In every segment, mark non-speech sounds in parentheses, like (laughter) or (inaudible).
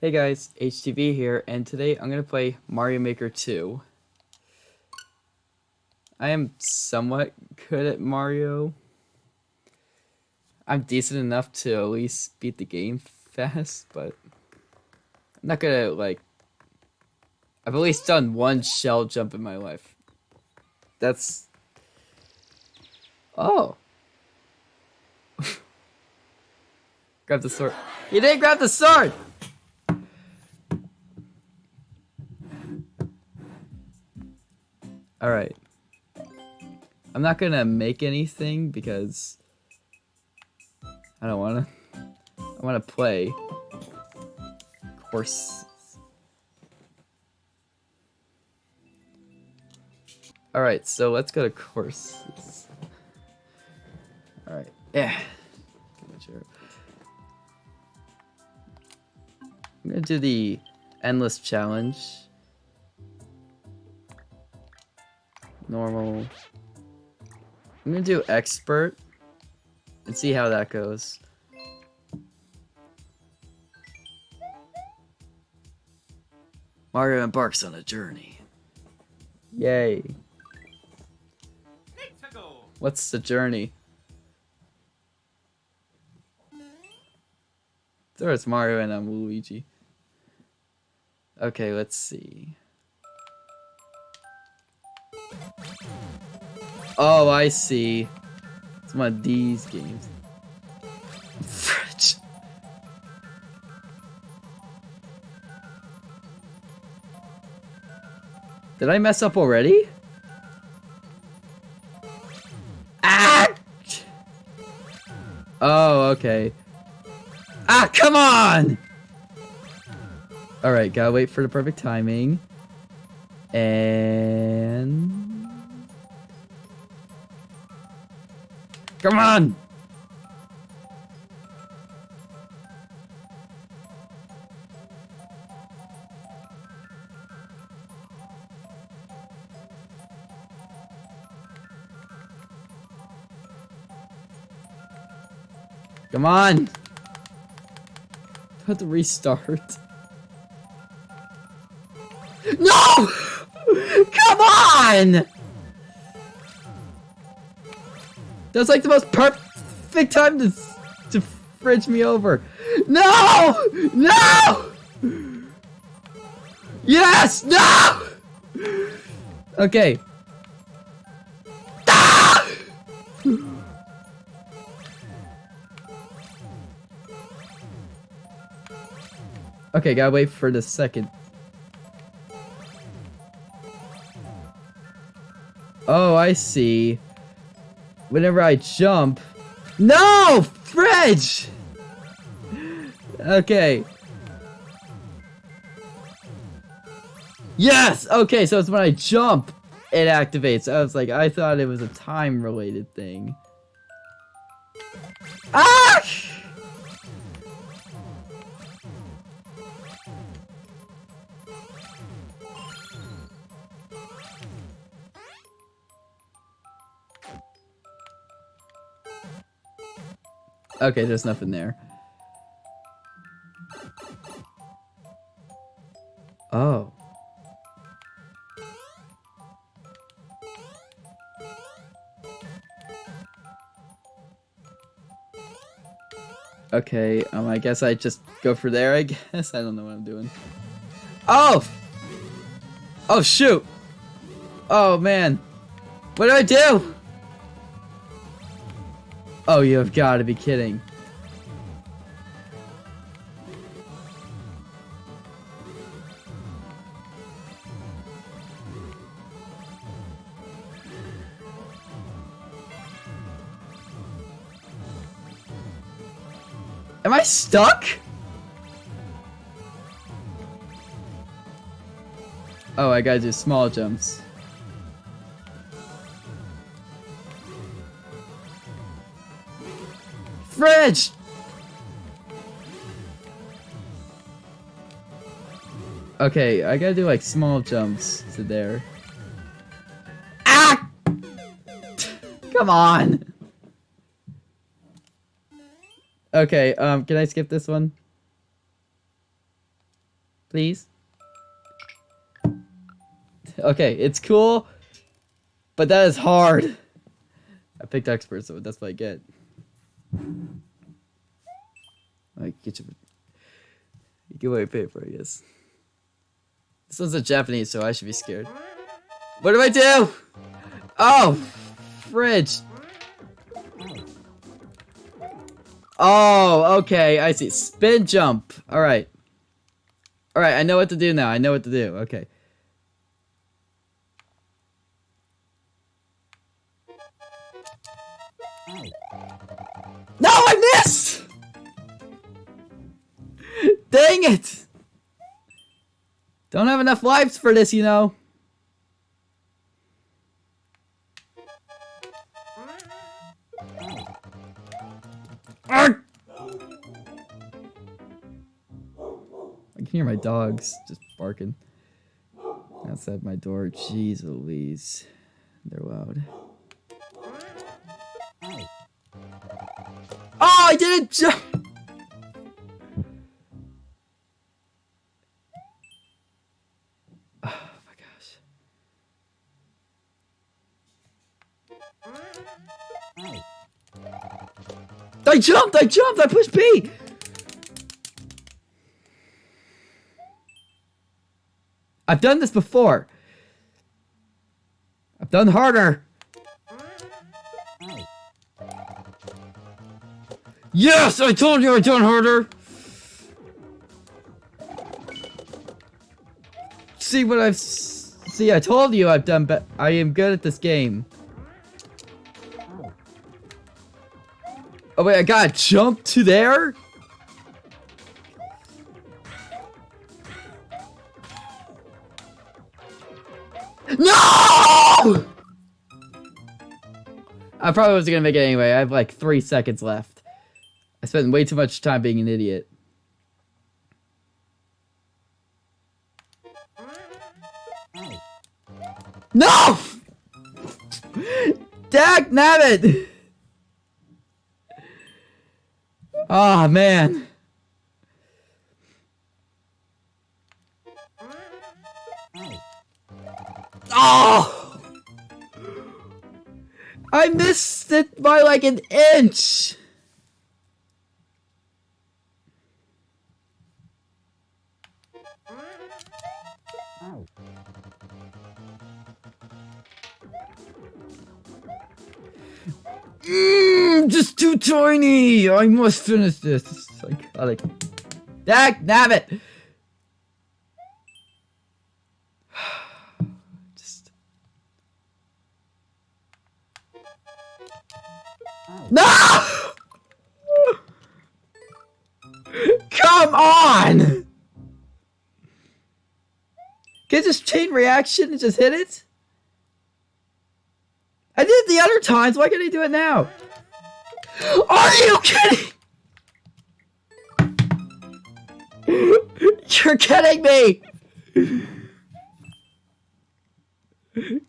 Hey guys, HTV here, and today I'm going to play Mario Maker 2. I am somewhat good at Mario. I'm decent enough to at least beat the game (laughs) fast, but I'm not gonna, like... I've at least done one shell jump in my life. That's... Oh! (laughs) grab the sword. You didn't grab the sword! Alright. I'm not gonna make anything because I don't wanna. I wanna play. Course. Alright, so let's go to courses. Alright, yeah. I'm gonna do the endless challenge. Normal. I'm gonna do expert and see how that goes. Mario embarks on a journey. Yay. What's the journey? There is Mario and I'm Luigi. Okay, let's see. Oh, I see. It's one of these games. Did I mess up already? Ah! Oh, okay. Ah, come on! Alright, gotta wait for the perfect timing. And... Come on! Come on! Have to restart. No! (laughs) Come on! That's like the most perfect time to to fridge me over. No! No! Yes! No! Okay. Ah! Okay, gotta wait for the second. Oh, I see whenever I jump. No! Fridge! Okay. Yes! Okay, so it's when I jump, it activates. I was like, I thought it was a time-related thing. Ah! Okay, there's nothing there. Oh. Okay, um, I guess I just go for there, I (laughs) guess. I don't know what I'm doing. Oh! Oh, shoot! Oh, man. What do I do? Oh, you have got to be kidding. Am I stuck? Oh, I gotta do small jumps. Fridge! Okay, I gotta do like small jumps to there. Ah! (laughs) Come on! Okay, um, can I skip this one? Please. Okay, it's cool, but that is hard. I picked expert, so that's what I get. I get you. You get what I guess. This one's in Japanese, so I should be scared. What do I do? Oh, fridge. Oh, okay, I see. Spin jump. All right. All right, I know what to do now. I know what to do. Okay. No, I missed! Dang it! Don't have enough lives for this, you know. I can hear my dogs just barking outside my door. Jeez Louise. They're loud. Oh, I didn't jump! I jumped! I jumped! I pushed B! I've done this before. I've done harder. Yes! I told you I'd done harder! See what I've... See, I told you I've done but I am good at this game. Oh wait, I gotta jump to there? No! I probably wasn't gonna make it anyway. I have like three seconds left. I spent way too much time being an idiot. No! (laughs) Dag nabbit! Oh man. Oh! I missed it by like an inch! Mmm, just too tiny! I must finish this. It's psychotic. Dag nabbit! (sighs) just... No! (laughs) Come on! Can just chain reaction and just hit it? I did it the other times. Why can't I do it now? Are you kidding? (laughs) You're kidding me!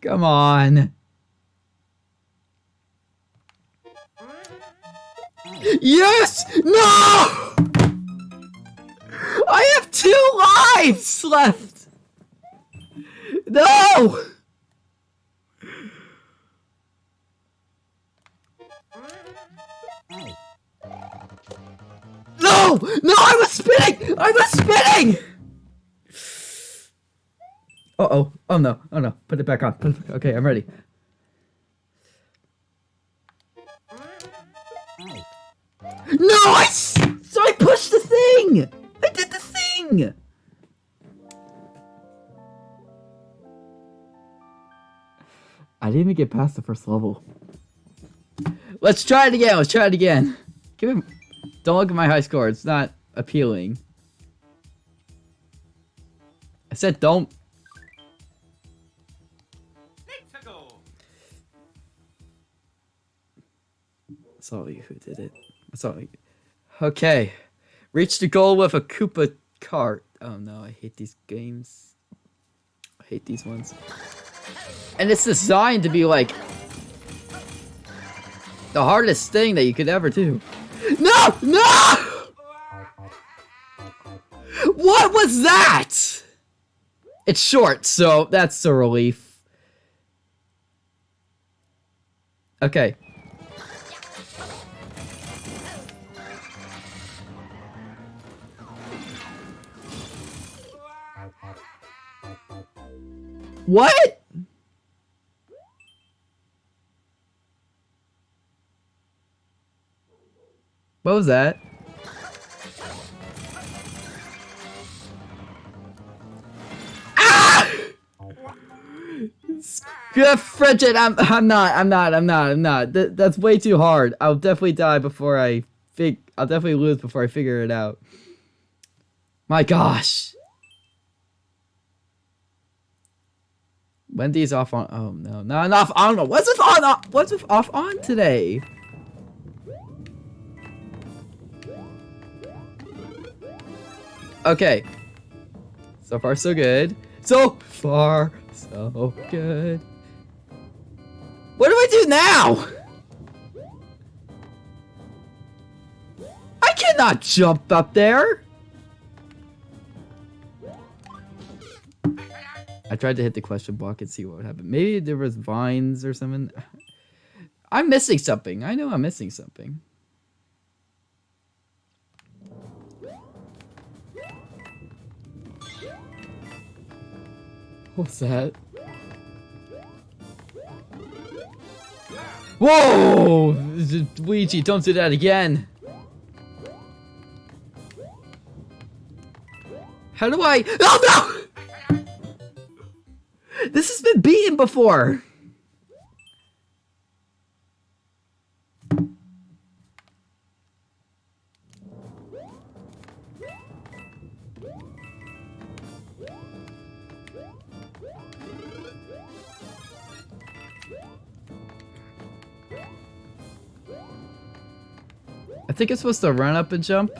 Come on. Yes! No! I have two lives left! No! No! No, I was spinning! I was spinning! Uh-oh. Oh, no. Oh, no. Put it back on. It back. Okay, I'm ready. No! I... So I pushed the thing! I did the thing! I didn't even get past the first level. Let's try it again. Let's try it again. Give. Don't look at my high score. It's not appealing. I said don't. That's all you who did it. That's all you. Okay. Reach the goal with a Koopa cart. Oh no, I hate these games. I hate these ones. And it's designed to be like the hardest thing that you could ever do. No! No! What was that? It's short, so that's a relief. Okay. What? What was that? Ah! Frigid, I'm I'm not, I'm not, I'm not, I'm not. Th that's way too hard. I'll definitely die before I fig I'll definitely lose before I figure it out. My gosh. Wendy's off on oh no, not off on what's with on what's with off on today? Okay. So far, so good. So far, so good. What do I do now? I cannot jump up there. I tried to hit the question block and see what would happen. Maybe there was vines or something. I'm missing something. I know I'm missing something. What's that? Whoa! Luigi, don't do that again! How do I- Oh no! This has been beaten before! Think it's supposed to run up and jump.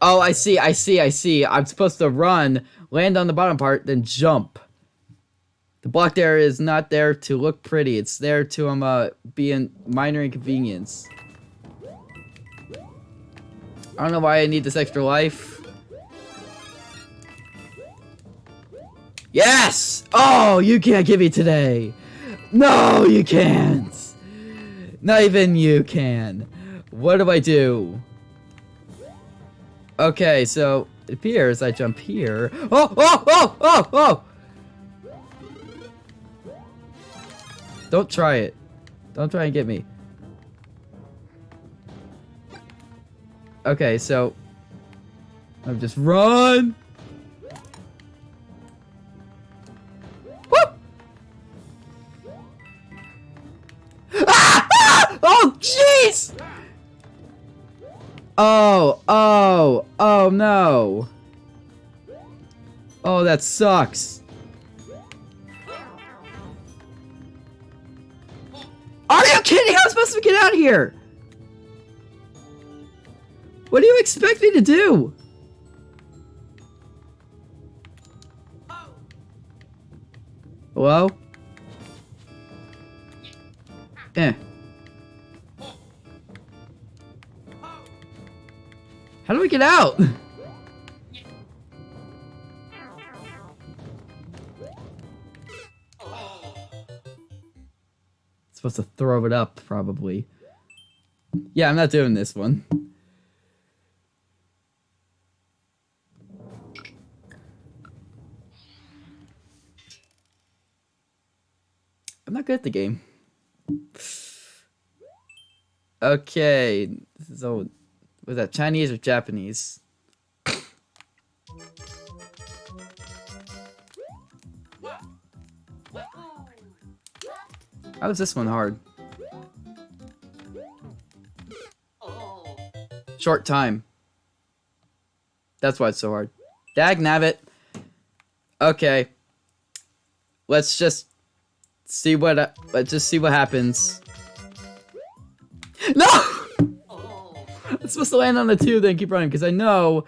Oh, I see, I see, I see. I'm supposed to run, land on the bottom part, then jump. The block there is not there to look pretty. It's there to um, uh, be a minor inconvenience. I don't know why I need this extra life. Yes! Oh, you can't give me today. No, you can't. Not even you can. What do I do? Okay, so it appears I jump here. Oh, oh, oh, oh, oh! Don't try it. Don't try and get me. Okay, so I'm just run. Oh, oh, oh no. Oh, that sucks. Are you kidding? How am I supposed to get out of here? What do you expect me to do? Hello? Eh. How do we get out? (laughs) Supposed to throw it up, probably. Yeah, I'm not doing this one. I'm not good at the game. (sighs) Okay, so was that Chinese or Japanese? How is this one hard? Short time. That's why it's so hard. Dag nabbit. Okay. Let's just see what uh, let's just see what happens. Supposed to land on the two, then keep running because I know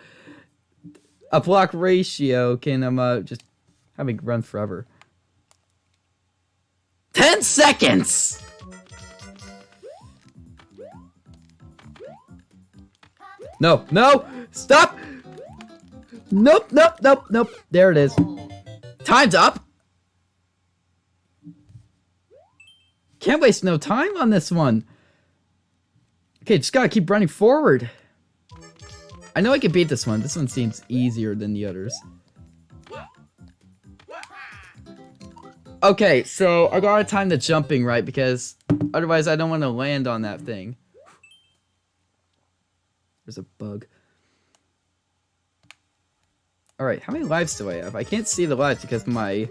a block ratio can um uh, just have me run forever. Ten seconds. No, no, stop! Nope, nope, nope, nope. There it is. Time's up. Can't waste no time on this one. Okay, just gotta keep running forward. I know I can beat this one. This one seems easier than the others. Okay, so I gotta time the jumping right because otherwise I don't want to land on that thing. There's a bug. Alright, how many lives do I have? I can't see the lives because my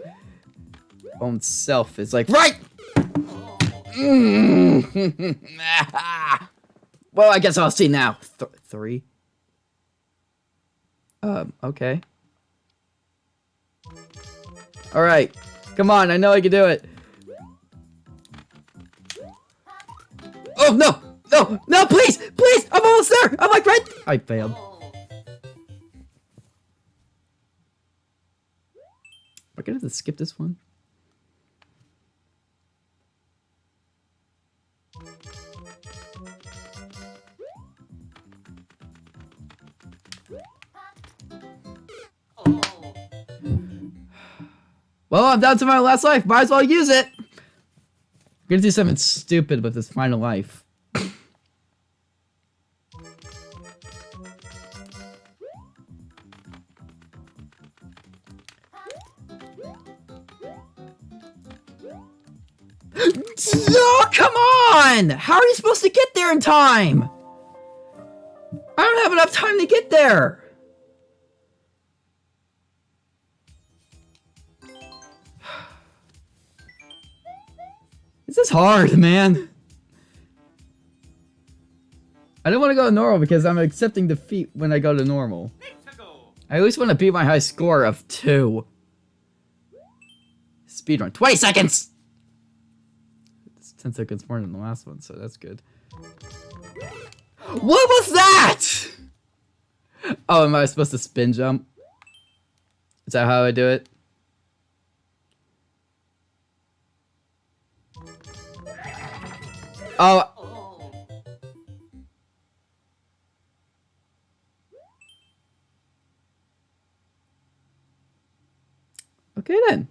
own self is like, RIGHT! (laughs) Ah! Well, I guess I'll see now. Th three? Um, okay. Alright. Come on, I know I can do it. Oh, no! No! No, please! Please! I'm almost there! I'm like right... I failed. Am I gonna have to skip this one? Well, I'm down to my last life. Might as well use it. I'm gonna do something stupid with this final life. oh, come on! How are you supposed to get there in time? I don't have enough time to get there. This is hard, man. I don't want to go to normal because I'm accepting defeat when I go to normal. I at least want to beat my high score of 2. Speedrun. 20 seconds! It's 10 seconds more than the last one, so that's good. What was that? Oh, am I supposed to spin jump? Is that how I do it? Oh. Okay then.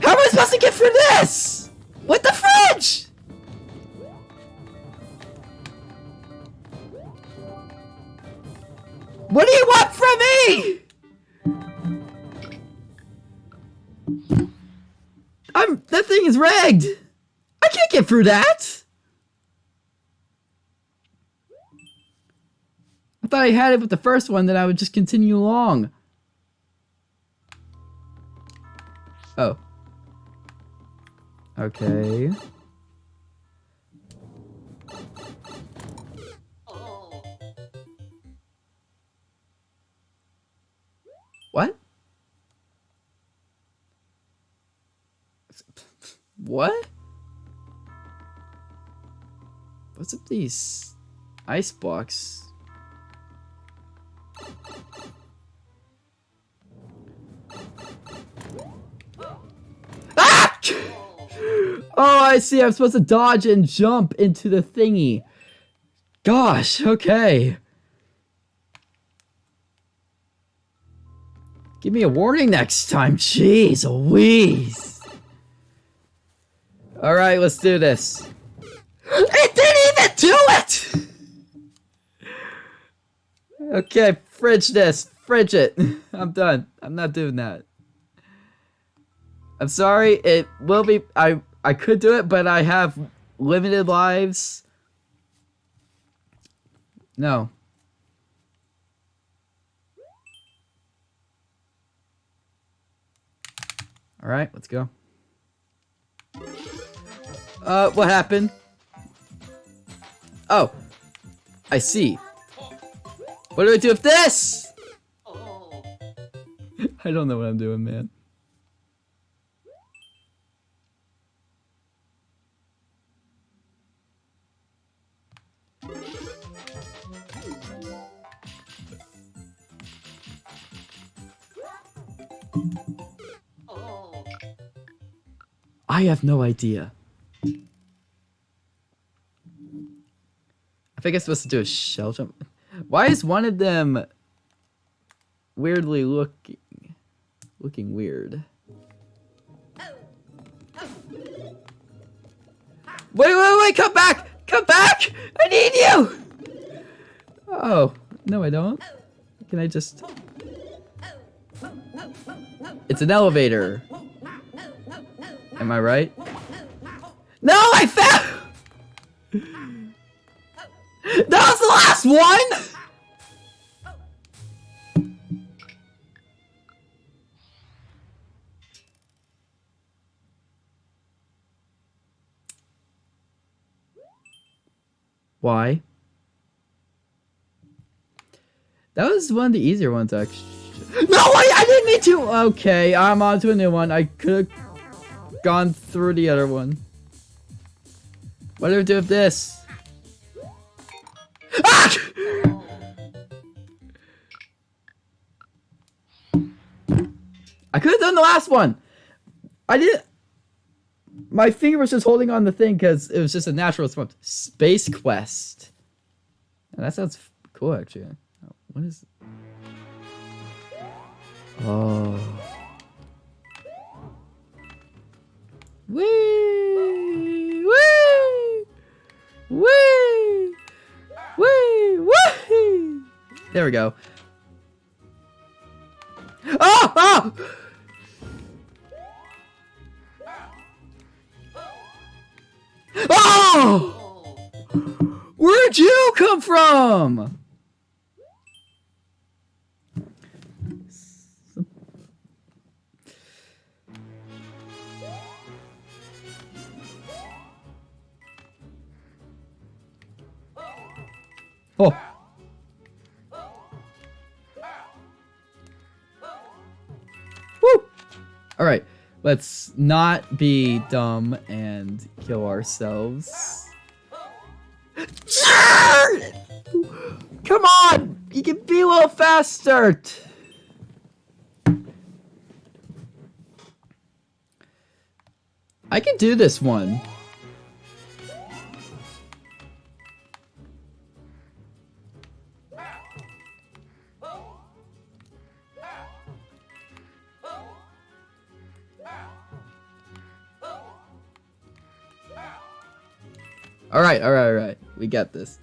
How am I supposed to get through this? What the fridge? What do you want I'm- that thing is rigged! I can't get through that! I thought I had it with the first one, then I would just continue along. Oh. Okay. What? What's up these ice blocks? Ah! (laughs) Oh, I see. I'm supposed to dodge and jump into the thingy. Gosh, okay. Give me a warning next time. Jeez Louise. Alright, let's do this. It didn't even do it! Okay, fridge this. Fridge it. (laughs) I'm done. I'm not doing that. I'm sorry. It will be... I, I could do it, but I have limited lives. No. All right, let's go. Uh, what happened? Oh, I see. What do I do with this? (laughs) I don't know what I'm doing, man. I have no idea. I think I'm supposed to do a shell jump. Why is one of them weirdly looking looking weird? Wait, wait, wait, come back! Come back! I need you! Oh, no I don't. Can I just... It's an elevator. Am I right? No, I found... (laughs) That was the last one! Why? That was one of the easier ones, actually. No, wait, I didn't mean to! Okay, I'm on to a new one. I could have gone through the other one. What do we do with this? Ah! I could have done the last one. I did. My finger was just holding on the thing because it was just a natural response. Space Quest. That sounds cool, actually. What is? Oh. Wee! There we go. Oh! Oh! Oh! Where'd you come from? Let's not be dumb and kill ourselves. (laughs) Come on! You can be a little faster! I can do this one. Alright, alright, alright. We got this.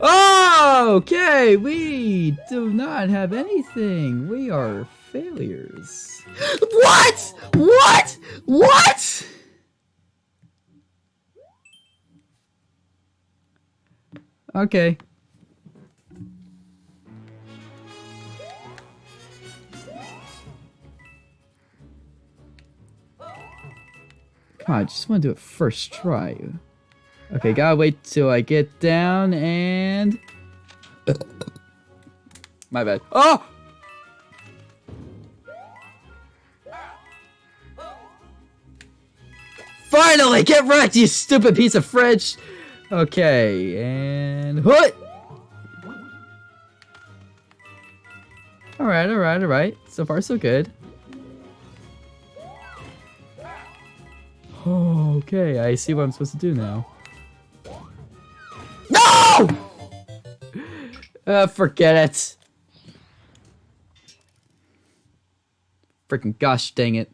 Oh, okay, we do not have anything. We are failures. What? What? What? Okay. On, I just want to do it first try. Okay, gotta wait till I get down and... My bad. Oh! Finally, get wrecked, you stupid piece of fridge! Okay, and... What? Alright, alright, alright. So far, so good. Okay, I see what I'm supposed to do now. Uh, (laughs) forget it. Freaking gosh dang it.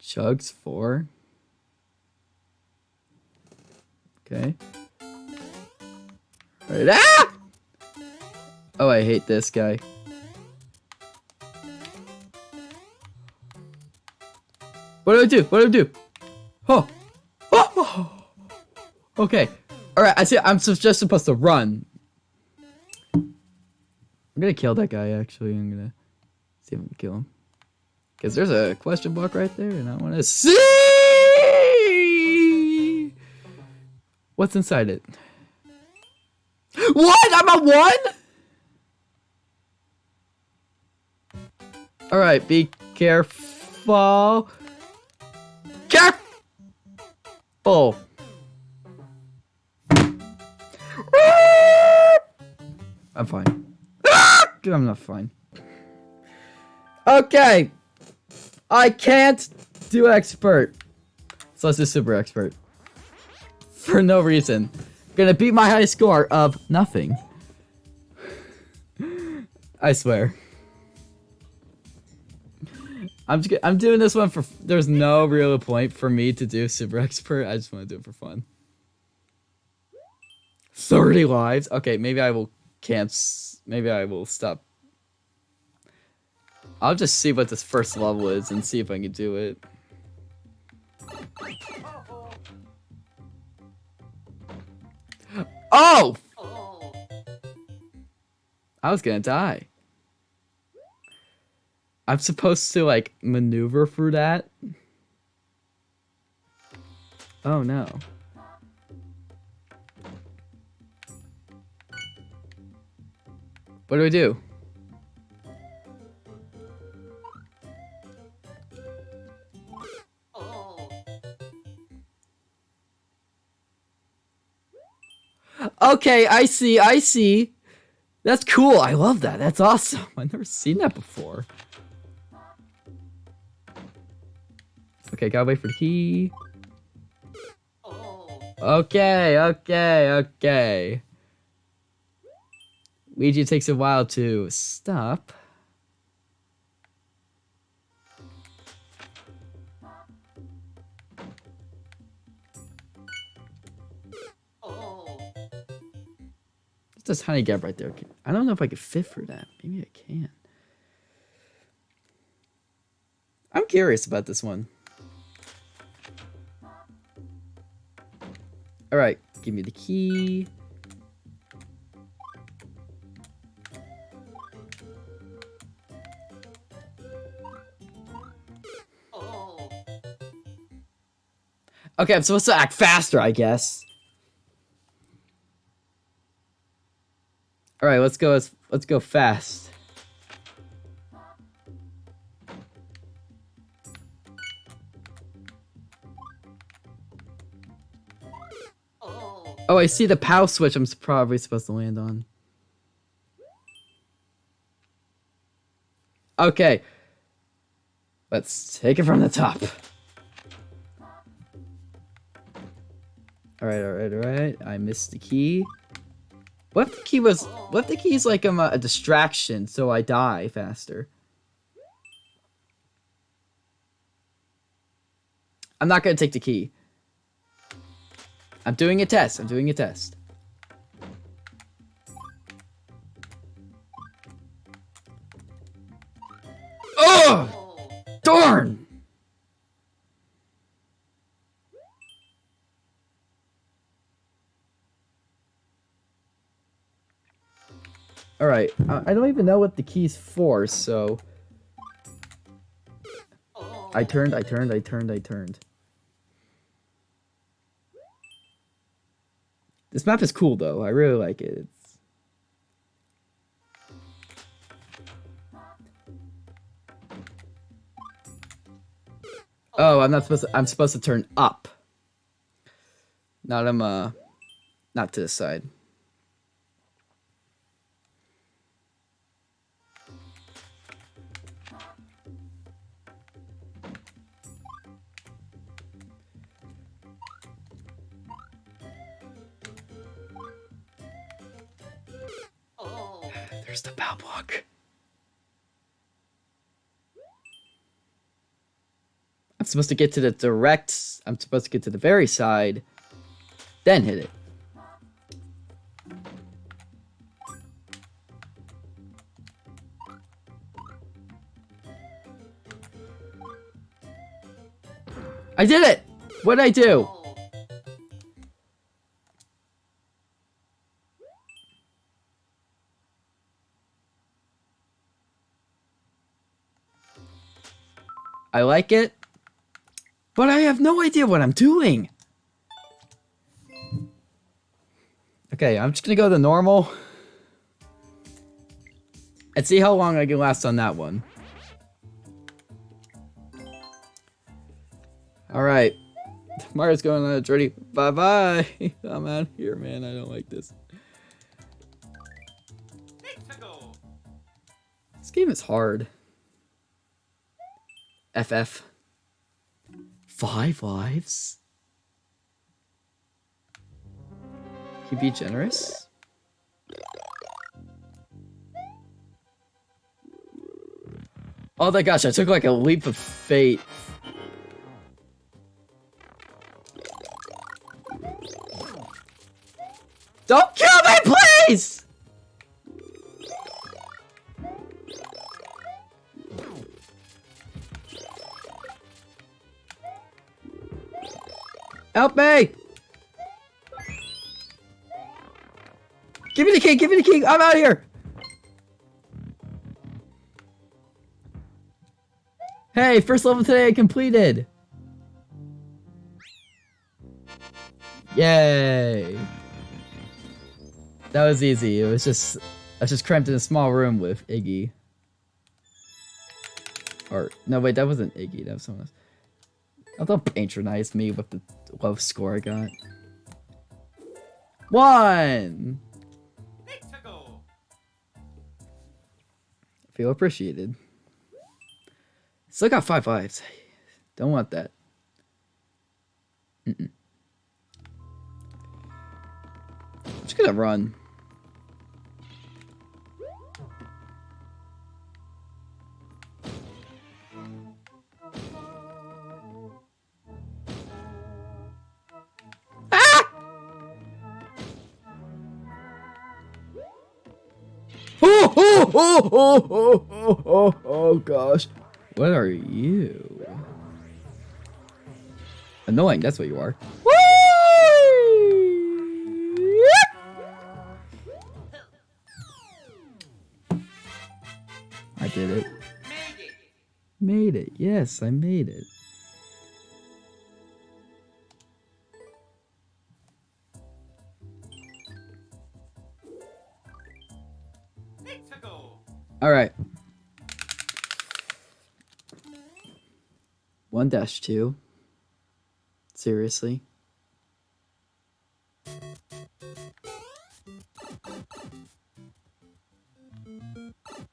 Chugs four. Okay. Right. Ah! Oh, I hate this guy. What do I do? What do I do? Oh. Okay. Alright, I see I'm just supposed to run. I'm gonna kill that guy actually. I'm gonna see if I can kill him. Because there's a question block right there and I wanna see what's inside it. What? I'm a one? Alright, be careful. Careful. I'm fine. (laughs) I'm not fine. Okay. I can't do expert. So let's do super expert. For no reason. Gonna beat my high score of nothing. I swear. I'm just, I'm doing this one for there's no real point for me to do super (laughs) expert. I just want to do it for fun. 30 lives. Okay, maybe I will cancel. Maybe I will stop. I'll just see what this first level is and see if I can do it. Oh! I was gonna die. I'm supposed to like maneuver through that. Oh no. What do I do? Okay, I see, I see. That's cool. I love that. That's awesome. (laughs) I've never seen that before. Okay, gotta wait for the key. Okay, okay, okay. Luigi takes a while to stop. That's a tiny gap right there. I don't know if I could fit for that. Maybe I can. I'm curious about this one. Alright, give me the key. Okay, I'm supposed to act faster, I guess. All right, let's go. Let's, let's go fast. Oh, I see the POW switch I'm probably supposed to land on. Okay. Let's take it from the top. Alright, alright, alright. I missed the key. What if the key was... What if the key is like um, a, a distraction so I die faster? I'm not gonna take the key. I'm doing a test. I'm doing a test. Alright, I don't even know what the key's for, so... I turned, I turned, I turned, I turned. This map is cool, though. I really like it. It's... Oh, I'm not supposed to, I'm supposed to turn up. Not, I'm, uh, not to the side. The block. I'm supposed to get to the direct... I'm supposed to get to the very side, then hit it. I did it! What'd I do? I like it, but I have no idea what I'm doing. Okay, I'm just gonna go to normal and see how long I can last on that one. Alright. (laughs) Mario's going on a journey. Bye-bye. (laughs) I'm out here, man. I don't like this. This game is hard. FF. Five lives? Can you be generous? Oh my gosh, I took like a leap of fate. Don't kill me, please! Help me! Give me the key, give me the key, I'm out of here! Hey, first level today completed! Yay! That was easy. It was just I was just cramped in a small room with Iggy. Or no wait, that wasn't Iggy, that was someone else. Oh, don't patronize me with the low score I got. One! Feel appreciated. Still got five lives. Don't want that. Mm -mm. I'm just gonna run. Oh, oh, oh, oh, oh, oh, gosh. What are you? Annoying, that's what you are. I did it. Made it. Yes, I made it. All right. One dash two. Seriously.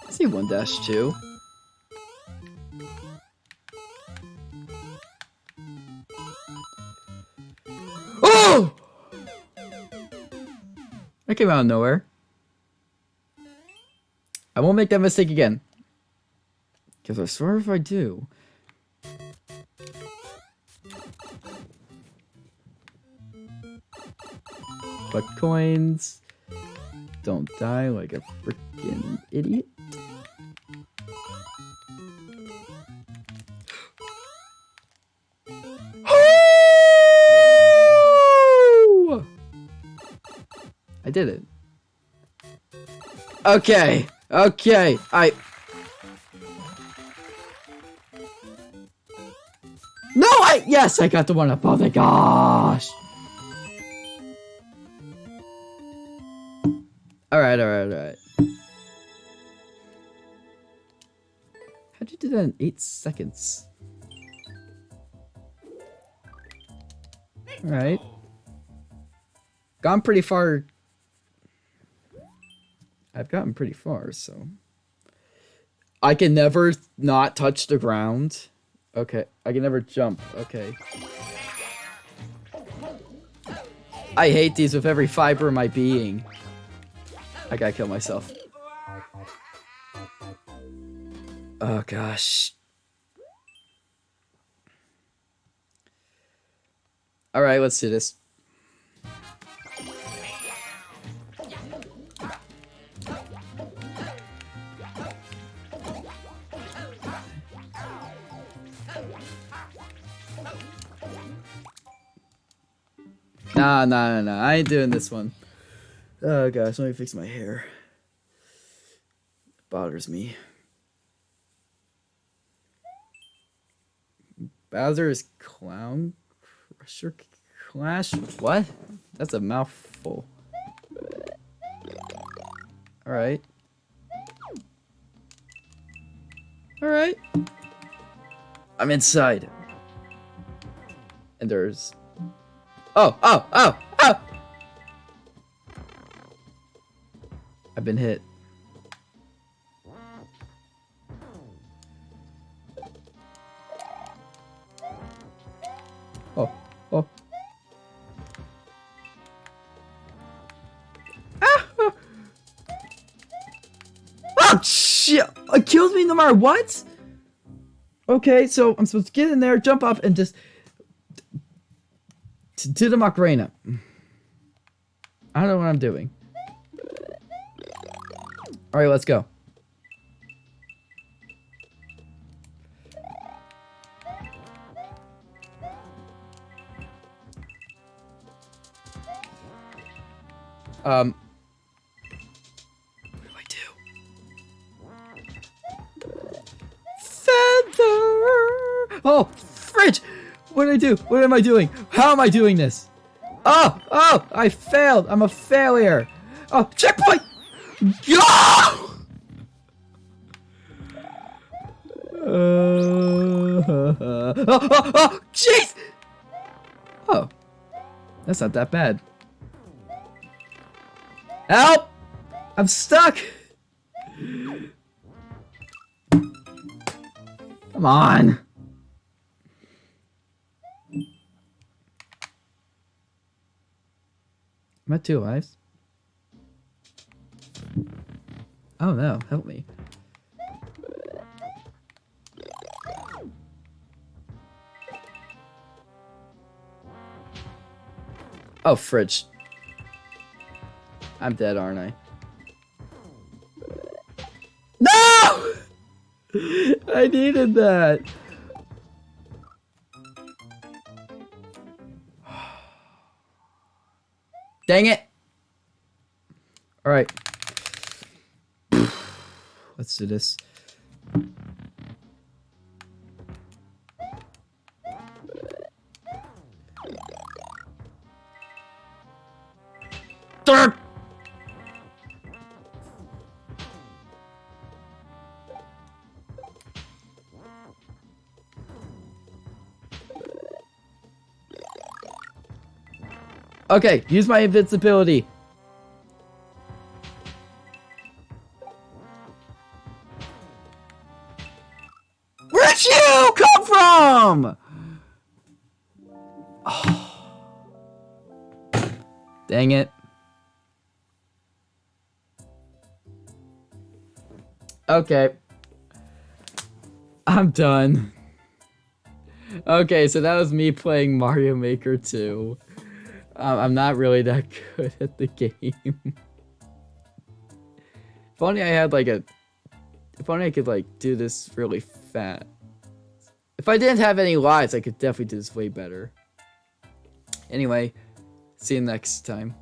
I see one dash two. Oh! That came out of nowhere. I won't make that mistake again. Because I swear if I do. But coins don't die like a freaking idiot. (gasps) I did it. Okay. Okay, I... No, I... Yes, I got the one up. Oh my gosh. Alright, alright, alright. How'd you do that in 8 seconds? Alright. Gone pretty far I've gotten pretty far, so. I can never not touch the ground. Okay, I can never jump. Okay. I hate these with every fiber of my being. I gotta kill myself. Oh gosh. Alright, let's do this. Nah, nah, nah, nah. I ain't doing this one. Oh gosh, let me fix my hair. It bothers me. Bowser's Clown Crusher Clash? What? That's a mouthful. Alright. Alright. I'm inside. And there's Oh, oh, oh, oh! I've been hit. Oh, oh. Ah! Oh, shit! It kills me no matter what? Okay, so I'm supposed to get in there, jump off, and just do the Macarena. I don't know what I'm doing. Alright, let's go. Um. I do? What am I doing? How am I doing this? Oh, oh, I failed. I'm a failure. Oh, checkpoint! Go! Uh, (laughs) oh, oh, oh, jeez! Oh, that's not that bad. Help! I'm stuck! Come on! Am I two lives? Oh no, help me. Oh, fridge. I'm dead, aren't I? No! (laughs) I needed that. Dang it. All right. (sighs) Let's do this. Okay, use my invincibility. Where'd you come from? Oh. (sighs) Dang it. Okay. I'm done. Okay, so that was me playing Mario Maker 2. Um, I'm not really that (laughs) good at the game. if only I had like a... If only I could like do this really fast. If I didn't have any lives, I could definitely do this way better. Anyway, see you next time.